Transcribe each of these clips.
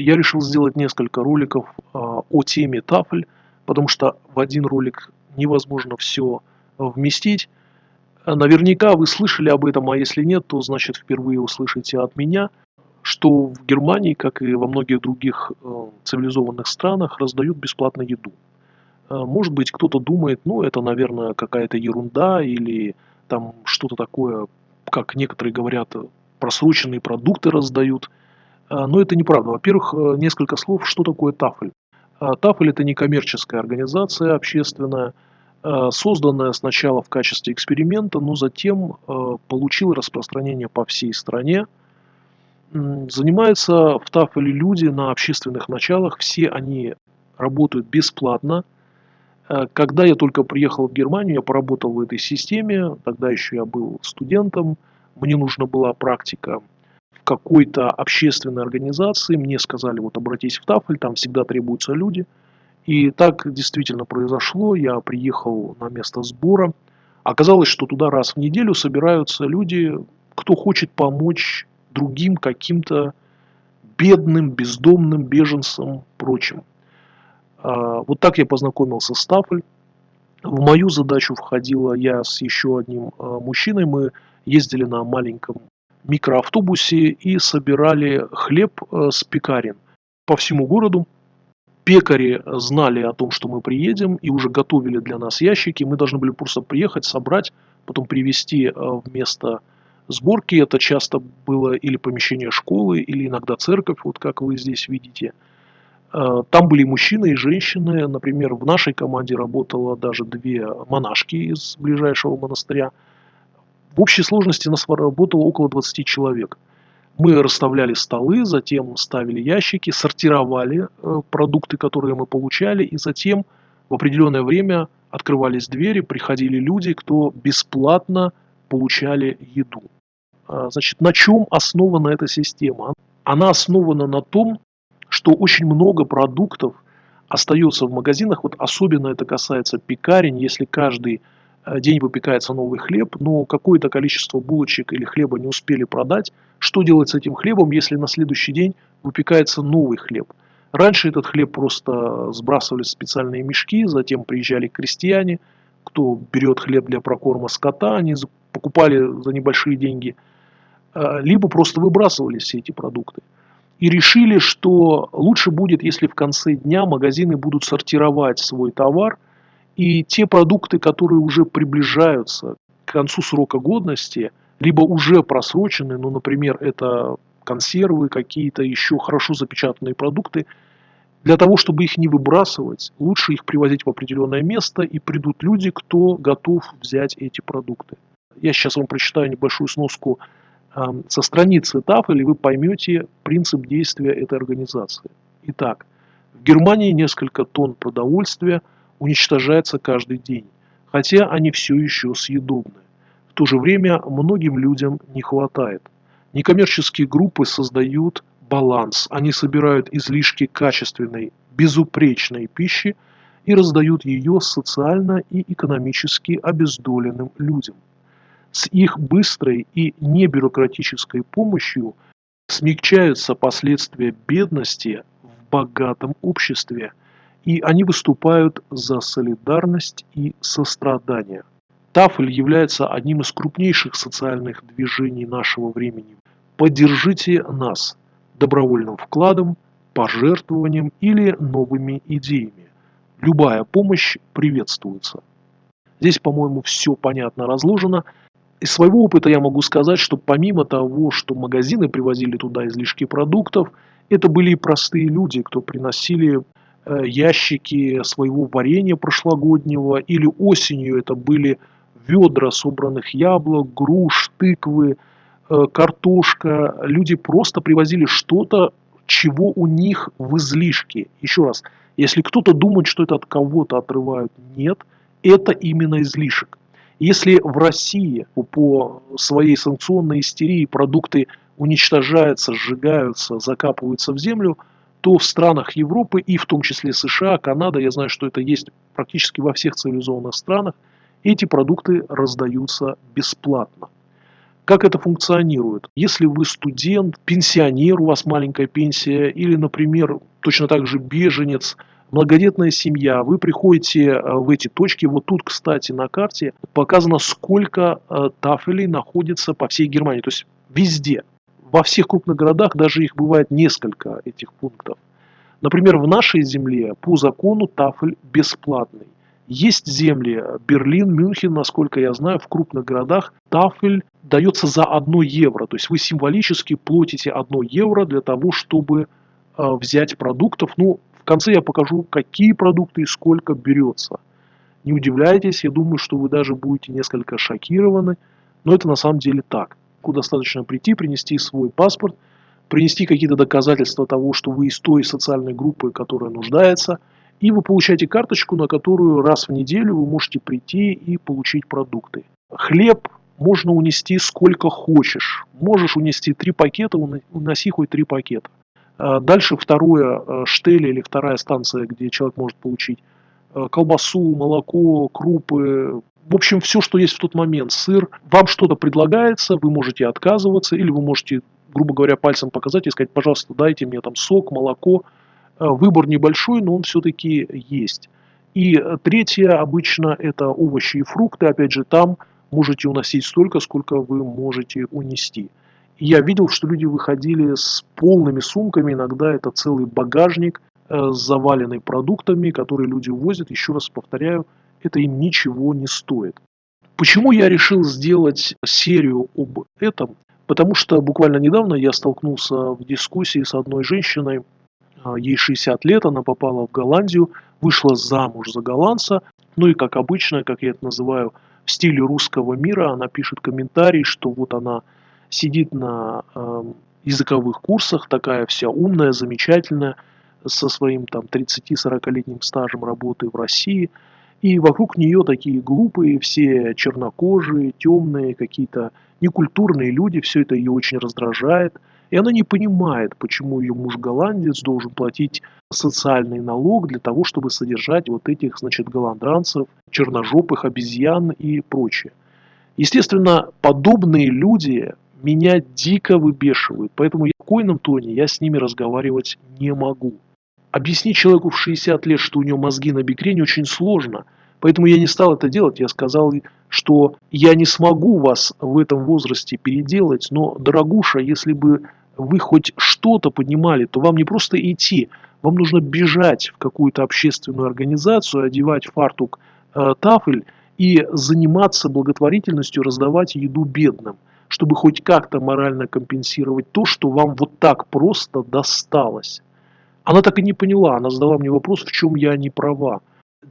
я решил сделать несколько роликов а, о теме тафель, потому что в один ролик невозможно все вместить. Наверняка вы слышали об этом, а если нет, то значит впервые услышите от меня, что в Германии, как и во многих других э, цивилизованных странах, раздают бесплатно еду. Э, может быть, кто-то думает, ну, это, наверное, какая-то ерунда или там что-то такое, как некоторые говорят, просроченные продукты раздают. Э, но это неправда. Во-первых, несколько слов, что такое Тафель. Тафель – это некоммерческая организация общественная, созданная сначала в качестве эксперимента, но затем получила распространение по всей стране – Занимаются в Тафеле люди на общественных началах, все они работают бесплатно. Э, когда я только приехал в Германию, я поработал в этой системе, тогда еще я был студентом, мне нужна была практика какой-то общественной организации, мне сказали, вот обратись в Тафель, там всегда требуются люди. И так действительно произошло, я приехал на место сбора. Оказалось, что туда раз в неделю собираются люди, кто хочет помочь другим каким-то бедным, бездомным беженцам, прочим. А, вот так я познакомился с Тафель. В мою задачу входила я с еще одним а, мужчиной. Мы ездили на маленьком микроавтобусе и собирали хлеб а, с пекарен по всему городу. Пекари знали о том, что мы приедем и уже готовили для нас ящики. Мы должны были просто приехать, собрать, потом привезти в место Сборки это часто было или помещение школы, или иногда церковь, вот как вы здесь видите. Э, там были мужчины и женщины. Например, в нашей команде работало даже две монашки из ближайшего монастыря. В общей сложности нас работало около 20 человек. Мы расставляли столы, затем ставили ящики, сортировали э, продукты, которые мы получали, и затем в определенное время открывались двери, приходили люди, кто бесплатно получали еду. А, значит, на чем основана эта система? Она основана на том, что очень много продуктов остается в магазинах, вот особенно это касается пекарень, если каждый день выпекается новый хлеб, но какое-то количество булочек или хлеба не успели продать, что делать с этим хлебом, если на следующий день выпекается новый хлеб? Раньше этот хлеб просто сбрасывали в специальные мешки, затем приезжали крестьяне, кто берет хлеб для прокорма скота, они покупали за небольшие деньги – Э, либо просто выбрасывали все эти продукты. И решили, что лучше будет, если в конце дня магазины будут сортировать свой товар, и те продукты, которые уже приближаются к концу срока годности, либо уже просрочены, ну, например, это консервы, какие-то еще хорошо запечатанные продукты, для того, чтобы их не выбрасывать, лучше их привозить в определенное место, и придут люди, кто готов взять эти продукты. Я сейчас вам прочитаю небольшую сноску со страницы Тафели вы поймете принцип действия этой организации. Итак, в Германии несколько тонн продовольствия уничтожается каждый день, хотя они все еще съедобны. В то же время многим людям не хватает. Некоммерческие группы создают баланс. Они собирают излишки качественной, безупречной пищи и раздают ее социально и экономически обездоленным людям. С их быстрой и небюрократической помощью смягчаются последствия бедности в богатом обществе, и они выступают за солидарность и сострадание. Тафель является одним из крупнейших социальных движений нашего времени. Поддержите нас добровольным вкладом, пожертвованием или новыми идеями. Любая помощь приветствуется. Здесь, по-моему, все понятно разложено. Из своего опыта я могу сказать, что помимо того, что магазины привозили туда излишки продуктов, это были и простые люди, кто приносили ящики своего варенья прошлогоднего, или осенью это были ведра собранных яблок, груш, тыквы, э, картошка. Люди просто привозили что-то, чего у них в излишке. Еще раз, если кто-то думает, что это от кого-то отрывают, нет, это именно излишек. Если в России по своей санкционной истерии продукты уничтожаются, сжигаются, закапываются в землю, то в странах Европы и в том числе США, Канада, я знаю, что это есть практически во всех цивилизованных странах, эти продукты раздаются бесплатно. Как это функционирует? Если вы студент, пенсионер, у вас маленькая пенсия, или, например, точно так же беженец, многодетная семья, вы приходите э, в эти точки, вот тут, кстати, на карте показано, сколько э, тафелей находится по всей Германии, то есть везде. Во всех крупных городах даже их бывает несколько этих пунктов. Например, в нашей земле по закону тафель бесплатный. Есть земли, Берлин, Мюнхен, насколько я знаю, в крупных городах тафель дается за 1 евро. То есть вы символически платите 1 евро для того, чтобы э, взять продуктов. Ну, в конце я покажу, какие продукты и сколько берется. Не удивляйтесь, я думаю, что вы даже будете несколько шокированы, но это на самом деле так. Достаточно прийти, принести свой паспорт, принести какие-то доказательства того, что вы из той социальной группы, которая нуждается, и вы получаете карточку, на которую раз в неделю вы можете прийти и получить продукты. Хлеб можно унести сколько хочешь. Можешь унести три пакета, уноси хоть три пакета. А дальше второе э, штель или вторая станция, где человек может получить колбасу, молоко, крупы, в общем, все, что есть в тот момент, сыр. Вам что-то предлагается, вы можете отказываться, или вы можете, грубо говоря, пальцем показать и сказать, пожалуйста, дайте мне там сок, молоко. Э, выбор небольшой, но он все-таки есть. И третье, обычно, это овощи и фрукты. Опять же, там можете уносить столько, сколько вы можете унести я видел, что люди выходили с полными сумками, иногда это целый багажник, э, заваленный продуктами, которые люди увозят. Еще раз повторяю, это им ничего не стоит. Почему я решил сделать серию об этом? Потому что буквально недавно я столкнулся в дискуссии с одной женщиной, а, ей 60 лет, она попала в Голландию, вышла замуж за голландца, ну и как обычно, как я это называю, в стиле русского мира, она пишет комментарий, что вот она сидит на э, языковых курсах, такая вся умная, замечательная, со своим там 30-40-летним стажем работы в России. И вокруг нее такие глупые, все чернокожие, темные, какие-то некультурные люди, все это ее очень раздражает. И она не понимает, почему ее муж голландец должен платить социальный налог для того, чтобы содержать вот этих, значит, голландранцев, черножопых обезьян и прочее. Естественно, подобные люди меня дико выбешивают, поэтому я в койном тоне я с ними разговаривать не могу. Объяснить человеку в 60 лет, что у него мозги на бикрене, очень сложно. Поэтому я не стал это делать. Я сказал, что я не смогу вас в этом возрасте переделать, но, дорогуша, если бы вы хоть что-то понимали, то вам не просто идти, вам нужно бежать в какую-то общественную организацию, одевать фартук э, тафель и заниматься благотворительностью, раздавать еду бедным – чтобы хоть как-то морально компенсировать то, что вам вот так просто досталось. Она так и не поняла, она задала мне вопрос, в чем я не права.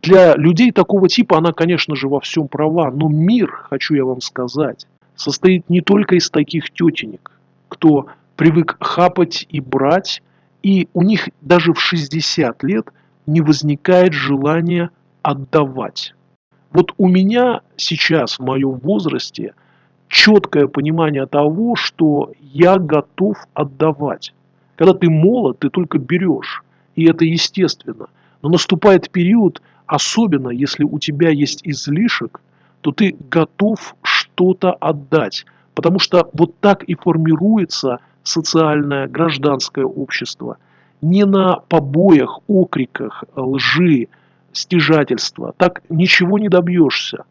Для людей такого типа она, конечно же, во всем права, но мир, хочу я вам сказать, состоит не только из таких тетенек, кто привык хапать и брать, и у них даже в 60 лет не возникает желания отдавать. Вот у меня сейчас, в моем возрасте, четкое понимание того, что я готов отдавать. Когда ты молод, ты только берешь, и это естественно. Но наступает период, особенно если у тебя есть излишек, то ты готов что-то отдать. Потому что вот так и формируется социальное гражданское общество. Не на побоях, окриках, лжи, стяжательства. Так ничего не добьешься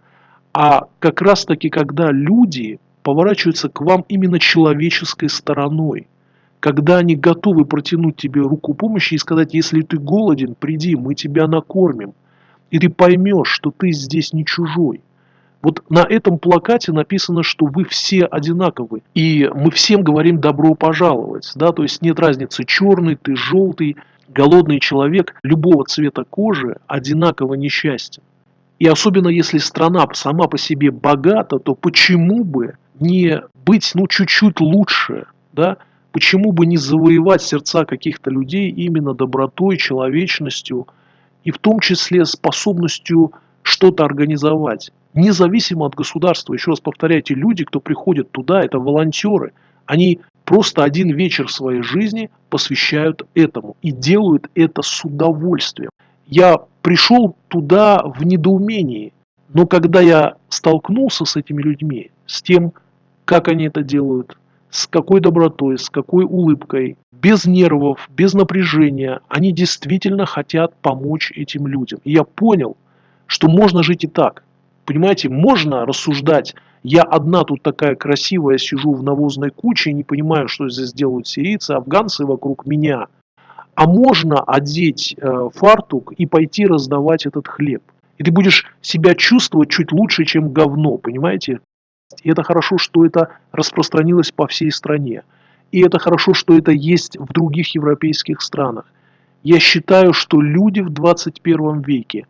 а как раз таки, когда люди поворачиваются к вам именно человеческой стороной, когда они готовы протянуть тебе руку помощи и сказать, если ты голоден, приди, мы тебя накормим, и ты поймешь, что ты здесь не чужой. Вот на этом плакате написано, что вы все одинаковы, и мы всем говорим добро пожаловать, да, то есть нет разницы, черный ты, желтый, голодный человек любого цвета кожи одинаково несчастен. И особенно если страна сама по себе богата, то почему бы не быть ну чуть-чуть лучше, да? Почему бы не завоевать сердца каких-то людей именно добротой, человечностью и в том числе способностью что-то организовать, независимо от государства. Еще раз повторяйте, люди, кто приходит туда, это волонтеры. Они просто один вечер своей жизни посвящают этому и делают это с удовольствием. Я пришел туда в недоумении. Но когда я столкнулся с этими людьми, с тем как они это делают, с какой добротой, с какой улыбкой, без нервов, без напряжения. Они действительно хотят помочь этим людям. И я понял, что можно жить и так. Понимаете, можно рассуждать, я одна тут такая красивая, сижу в навозной куче, не понимаю, что здесь делают сирийцы, афганцы вокруг меня. А можно одеть э, фартук и пойти раздавать этот хлеб. И ты будешь себя чувствовать чуть лучше, чем говно, понимаете? И это хорошо, что это распространилось по всей стране. И это хорошо, что это есть в других европейских странах. Я считаю, что люди в 21 веке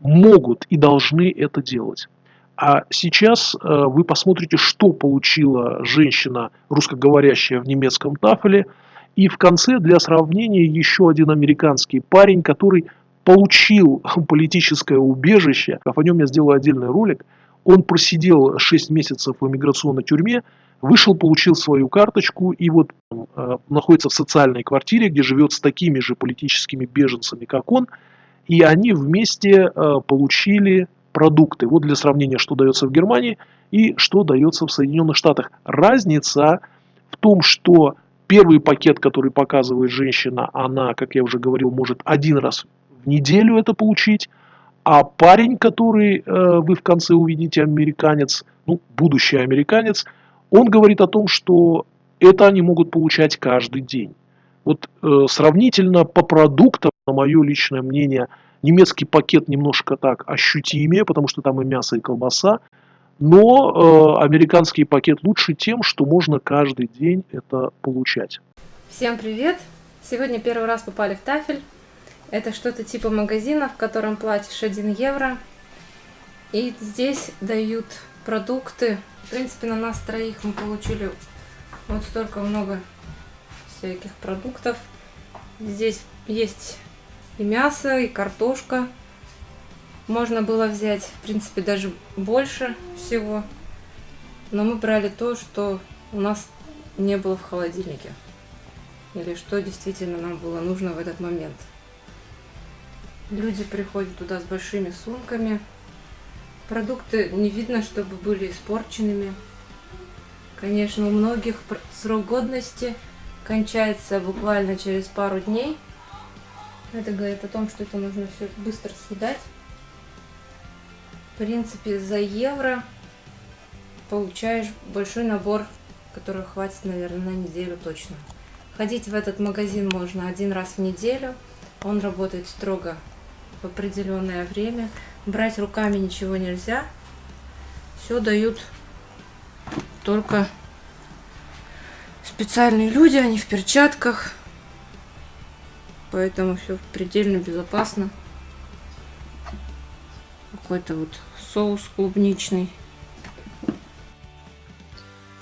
могут и должны это делать. А сейчас э, вы посмотрите, что получила женщина, русскоговорящая в немецком тафеле. И в конце, для сравнения, еще один американский парень, который получил политическое убежище. О нем я сделаю отдельный ролик. Он просидел 6 месяцев в иммиграционной тюрьме, вышел, получил свою карточку и вот э, находится в социальной квартире, где живет с такими же политическими беженцами, как он. И они вместе э, получили продукты. Вот для сравнения, что дается в Германии и что дается в Соединенных Штатах. Разница в том, что первый пакет, который показывает женщина, она, как я уже говорил, может один раз в неделю это получить, а парень, который э, вы в конце увидите, американец, ну, будущий американец, он говорит о том, что это они могут получать каждый день. Вот э, сравнительно по продуктам, на мое личное мнение, Немецкий пакет немножко так ощутимее, потому что там и мясо, и колбаса. Но э, американский пакет лучше тем, что можно каждый день это получать. Всем привет! Сегодня первый раз попали в Тафель. Это что-то типа магазина, в котором платишь 1 евро. И здесь дают продукты. В принципе, на нас троих мы получили вот столько много всяких продуктов. Здесь есть и мясо, и картошка. Можно было взять, в принципе, даже больше всего. Но мы брали то, что у нас не было в холодильнике. Или что действительно нам было нужно в этот момент. Люди приходят туда с большими сумками. Продукты не видно, чтобы были испорченными. Конечно, у многих срок годности кончается буквально через пару дней. Это говорит о том, что это нужно все быстро съедать. В принципе, за евро получаешь большой набор, который хватит, наверное, на неделю точно. Ходить в этот магазин можно один раз в неделю. Он работает строго в определенное время. Брать руками ничего нельзя. Все дают только специальные люди, они в перчатках поэтому все предельно безопасно. Какой-то вот соус клубничный.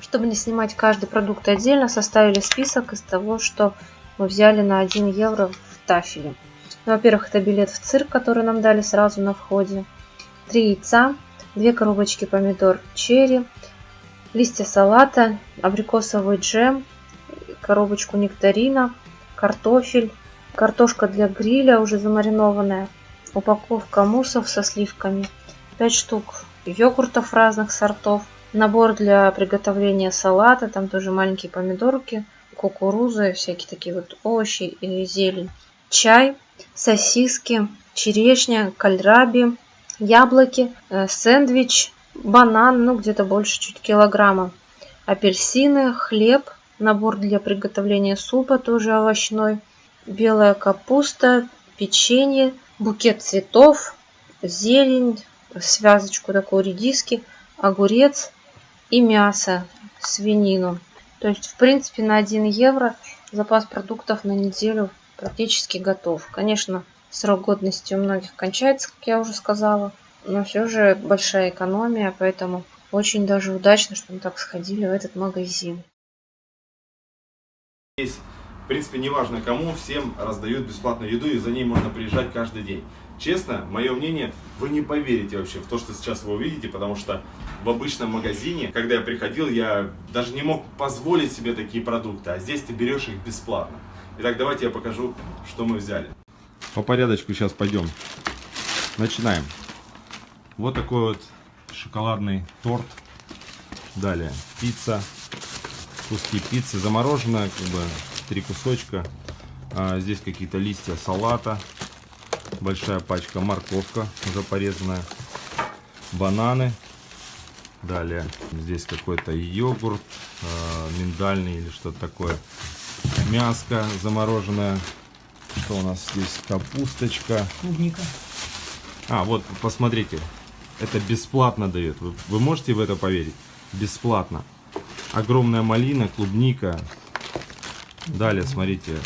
Чтобы не снимать каждый продукт отдельно, составили список из того, что мы взяли на 1 евро в тафеле. Ну, Во-первых, это билет в цирк, который нам дали сразу на входе. Три яйца, две коробочки помидор черри, листья салата, абрикосовый джем, коробочку нектарина, картофель, картошка для гриля уже замаринованная, упаковка муссов со сливками, 5 штук йогуртов разных сортов, набор для приготовления салата, там тоже маленькие помидорки, кукуруза, всякие такие вот овощи и зелень, чай, сосиски, черешня, кальраби, яблоки, э, сэндвич, банан, ну где-то больше чуть килограмма, апельсины, хлеб, набор для приготовления супа, тоже овощной, белая капуста, печенье, букет цветов, зелень, связочку такой редиски, огурец и мясо, свинину. То есть, в принципе, на 1 евро запас продуктов на неделю практически готов. Конечно, срок годности у многих кончается, как я уже сказала, но все же большая экономия, поэтому очень даже удачно, что мы так сходили в этот магазин. Есть в принципе, неважно кому, всем раздают бесплатную еду, и за ней можно приезжать каждый день. Честно, мое мнение, вы не поверите вообще в то, что сейчас вы увидите, потому что в обычном магазине, когда я приходил, я даже не мог позволить себе такие продукты, а здесь ты берешь их бесплатно. Итак, давайте я покажу, что мы взяли. По порядочку сейчас пойдем. Начинаем. Вот такой вот шоколадный торт Далее пицца, куски пиццы, замороженная, как бы три кусочка. А, здесь какие-то листья салата, большая пачка морковка уже порезанная, бананы. Далее здесь какой-то йогурт, э, миндальный или что-то такое. Мяско замороженное. Что у нас здесь? Капусточка. Клубника. А, вот, посмотрите. Это бесплатно дает. Вы, вы можете в это поверить? Бесплатно. Огромная малина, клубника. Далее, смотрите,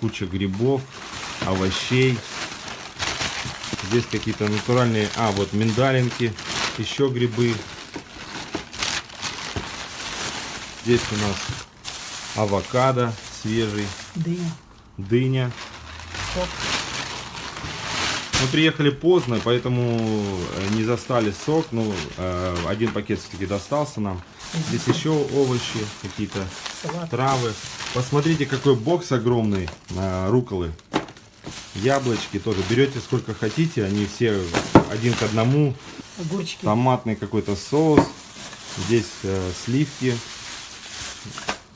куча грибов, овощей. Здесь какие-то натуральные... А, вот миндалинки, еще грибы. Здесь у нас авокадо свежий, Дыня. дыня. Сок. Мы приехали поздно, поэтому э, не застали сок. Ну, э, один пакет все-таки достался нам. Здесь еще овощи, какие-то травы. Посмотрите, какой бокс огромный э, руколы. Яблочки тоже. Берете сколько хотите, они все один к одному. Огурчики. Томатный какой-то соус. Здесь э, сливки,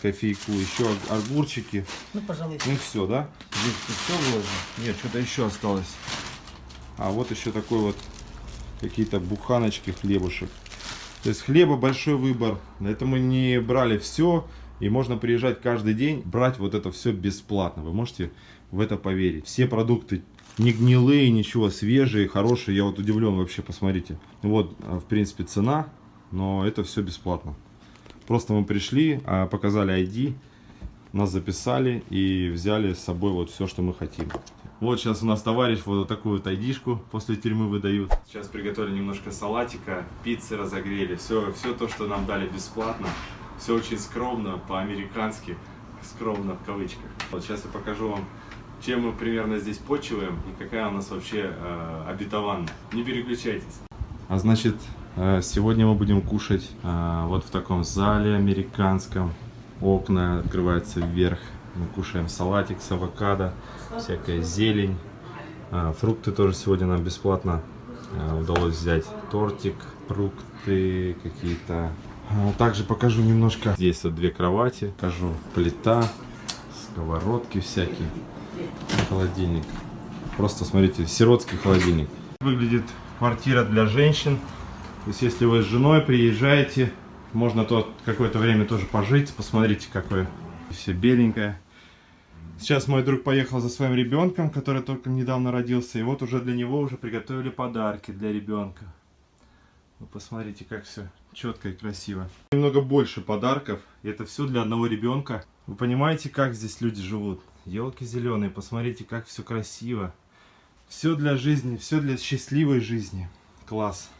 кофейку, еще ог- огурчики. Ну, пожалуй. Ну все, да? Здесь все выложено? Нет, что-то еще осталось. А вот еще такой вот какие-то буханочки хлебушек. То есть хлеба большой выбор. Это мы не брали все. И можно приезжать каждый день, брать вот это все бесплатно. Вы можете в это поверить. Все продукты не гнилые, ничего, свежие, хорошие. Я вот удивлен вообще, посмотрите. Вот, а, в принципе, цена, но это все бесплатно. Просто мы пришли, а, показали ID, нас записали и взяли с собой вот все, что мы хотим. Вот сейчас у нас товарищ вот такую вот айдишку после тюрьмы выдают. Сейчас приготовили немножко салатика, пиццы разогрели, все, все то, что нам дали бесплатно. Все очень скромно, по-американски, скромно в кавычках. Вот сейчас я покажу вам, чем мы примерно здесь почиваем и какая у нас вообще э, обетованная. Не переключайтесь. А значит, сегодня мы будем кушать э, вот в таком зале американском. Окна открываются вверх. Мы кушаем салатик с авокадо, всякая зелень. А, Фрукты тоже сегодня нам бесплатно э, удалось взять. Тортик, фрукты какие-то. Также покажу немножко. Здесь вот две кровати. Покажу плита, сковородки всякие. Холодильник. Просто смотрите, сиротский холодильник. Выглядит квартира для женщин. То есть, если вы с женой приезжаете, можно тут какое-то время тоже пожить. Посмотрите, какое все беленькое. Сейчас мой друг поехал за своим ребенком, который только недавно родился. И вот уже для него уже приготовили подарки для ребенка. Вы посмотрите, как все четко и красиво. Немного больше подарков. Это все для одного ребенка. Вы понимаете, как здесь люди живут? Елки зеленые, посмотрите, как все красиво. Все для жизни, все для счастливой жизни. Класс.